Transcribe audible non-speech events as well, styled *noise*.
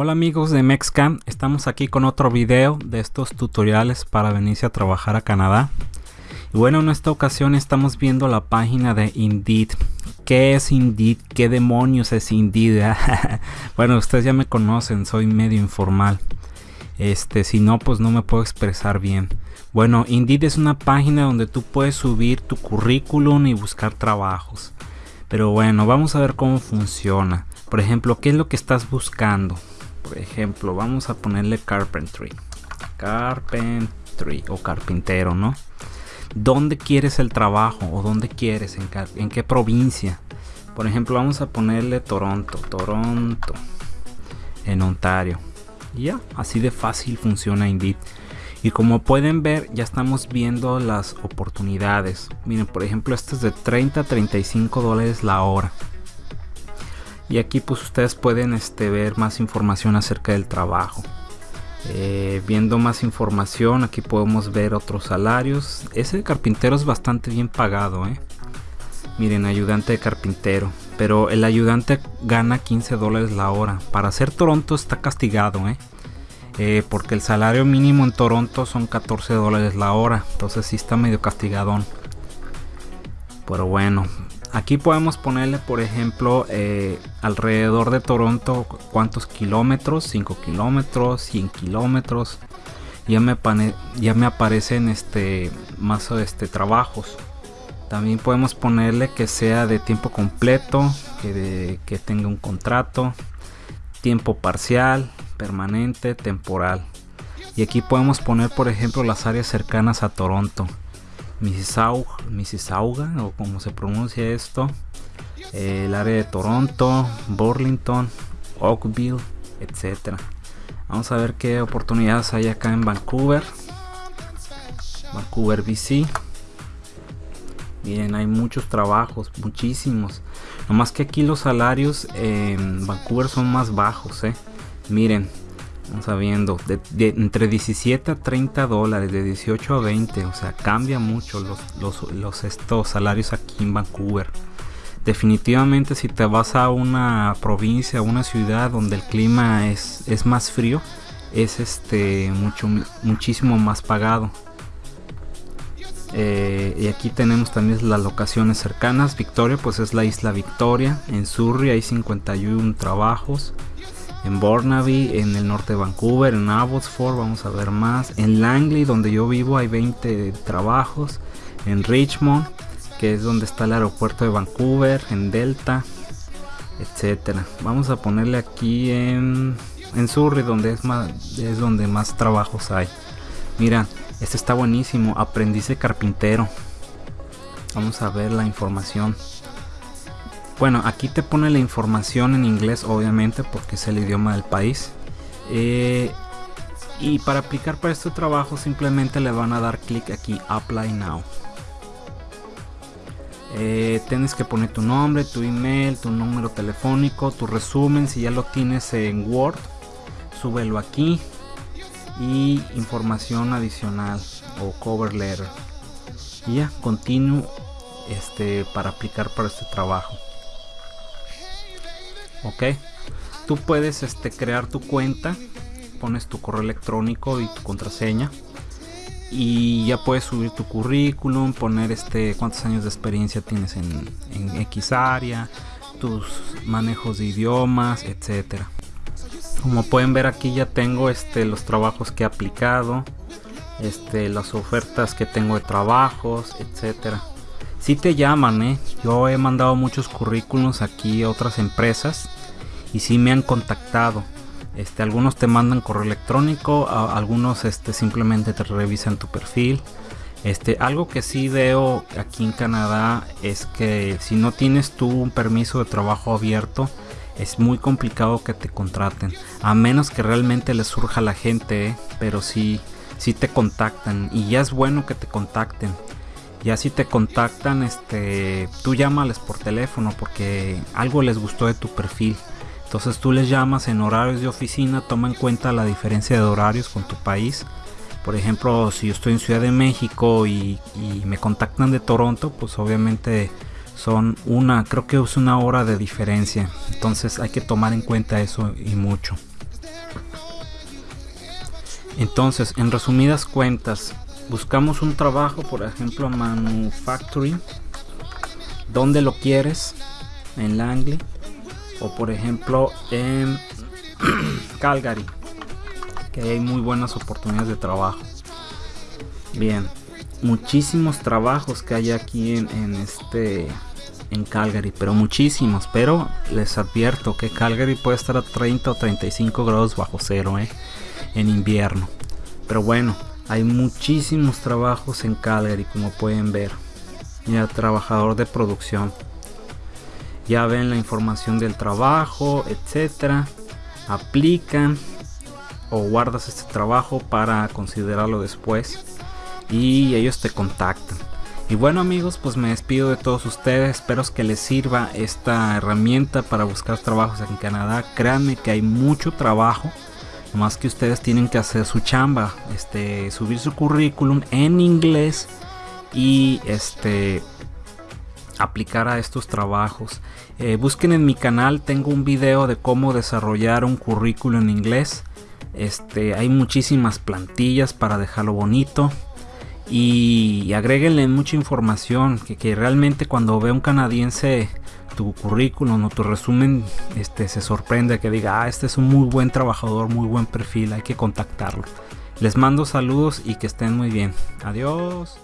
Hola amigos de Mexcam, estamos aquí con otro video de estos tutoriales para venirse a trabajar a Canadá. Y bueno, en esta ocasión estamos viendo la página de Indeed. ¿Qué es Indeed? ¿Qué demonios es Indeed? *laughs* bueno, ustedes ya me conocen, soy medio informal. Este, si no, pues no me puedo expresar bien. Bueno, Indeed es una página donde tú puedes subir tu currículum y buscar trabajos. Pero bueno, vamos a ver cómo funciona. Por ejemplo, ¿qué es lo que estás buscando? Por ejemplo vamos a ponerle carpentry. Carpentry o carpintero no dónde quieres el trabajo o dónde quieres en, qué provincia por ejemplo vamos a ponerle toronto toronto en ontario. Ya así de fácil funciona indeed. Y como pueden ver ya estamos viendo las oportunidades. Miren por ejemplo este es de 30 a 35 dólares la hora y aquí pues ustedes pueden este, ver más información acerca del trabajo eh, viendo más información aquí podemos ver otros salarios ese carpintero es bastante bien pagado ¿eh? miren ayudante de carpintero pero el ayudante gana 15 dólares la hora para hacer Toronto está castigado ¿eh? ¿eh? porque el salario mínimo en Toronto son 14 dólares la hora entonces sí está medio castigadón pero bueno Aquí podemos ponerle, por ejemplo, eh, alrededor de Toronto cuántos kilómetros, 5 kilómetros, 100 kilómetros. Ya me, ya me aparecen este, más este, trabajos. También podemos ponerle que sea de tiempo completo, que, que tenga un contrato, tiempo parcial, permanente, temporal. Y aquí podemos poner, por ejemplo, las áreas cercanas a Toronto. Mississauga, Mississauga o como se pronuncia esto, el área de Toronto, Burlington, Oakville, etcétera. Vamos a ver qué oportunidades hay acá en Vancouver, Vancouver, BC. Miren, hay muchos trabajos, muchísimos. Nomás que aquí los salarios en Vancouver son más bajos, eh. Miren, Vamos sabiendo, de, entre 17 a 30 dólares, de 18 a 20, o sea, cambia mucho los, los, estos salarios aquí en Vancouver. Definitivamente si te vas a una provincia, a una ciudad donde el clima es, es más frío, es este mucho muchísimo más pagado. Eh, y aquí tenemos también las locaciones cercanas. Victoria, pues es la isla Victoria. En Surrey hay 51 trabajos en Burnaby, en el norte de Vancouver, en Abbotsford, vamos a ver más. En Langley, donde yo vivo, hay 20 trabajos. En Richmond, que es donde está el aeropuerto de Vancouver, en Delta, etcétera. Vamos a ponerle aquí en, Surrey, donde es, más, es donde más trabajos hay. Mira, este está buenísimo, aprendiz de carpintero. Vamos a ver la información. Bueno, aquí te pone la información en inglés, obviamente, porque es el idioma del país. Eh, y para aplicar para este trabajo simplemente le van a dar clic aquí, Apply Now. Eh, tienes que poner tu nombre, tu email, tu número telefónico, tu resumen, si ya lo tienes en Word, súbelo aquí y información adicional o cover letter. Y ya, continúo este, para aplicar para este trabajo ok. Tú puedes este, crear tu cuenta pones tu correo electrónico y tu contraseña y ya puedes subir tu currículum poner este cuántos años de experiencia tienes en, en X área tus manejos de idiomas etcétera. Como pueden ver aquí ya tengo este los trabajos que he aplicado este las ofertas que tengo de trabajos etcétera si te llaman, ¿eh? Yo he mandado muchos currículums aquí a otras empresas y si me han contactado. Este, algunos te mandan correo electrónico, algunos este, simplemente te revisan tu perfil. Este, algo que sí veo aquí en Canadá es que si no tienes tú un permiso de trabajo abierto, es muy complicado que te contraten. A menos que realmente les surja a la gente, ¿eh? pero sí, sí te contactan. Y ya es bueno que te contacten ya si te contactan este tú llámales por teléfono porque algo les gustó de tu perfil. Entonces tú les llamas en horarios de oficina toma en cuenta la diferencia de horarios con tu país. Por ejemplo si yo estoy en Ciudad de México y, me contactan de Toronto pues obviamente son una creo que es una hora de diferencia. Entonces hay que tomar en cuenta eso y mucho. Entonces, en resumidas cuentas, buscamos un trabajo, por ejemplo, manufacturing, donde lo quieres, en Langley, o por ejemplo en *clears throat* Calgary, que hay muy buenas oportunidades de trabajo. Bien, muchísimos trabajos que hay aquí en, este en Calgary, pero muchísimos, pero les advierto que Calgary puede estar a 30 o 35 grados bajo cero ¿eh? en invierno. Pero bueno, hay muchísimos trabajos en Calgary, como pueden ver. Mira, trabajador de producción. Ya ven la información del trabajo, etcétera. Aplican o guardas este trabajo para considerarlo después y ellos te contactan. Y bueno amigos, pues me despido de todos ustedes. Espero que les sirva esta herramienta para buscar trabajos en Canadá. Créanme que hay mucho trabajo. Más que ustedes tienen que hacer su chamba, este, subir su currículum en inglés y este aplicar a estos trabajos. Eh, busquen en mi canal, tengo un video de cómo desarrollar un currículum en inglés. Este, hay muchísimas plantillas para dejarlo bonito y agréguenle mucha información que, que, realmente cuando ve un canadiense tu currículum o tu resumen este se sorprende que diga ah este es un muy buen trabajador muy buen perfil hay que contactarlo les mando saludos y que estén muy bien. Adiós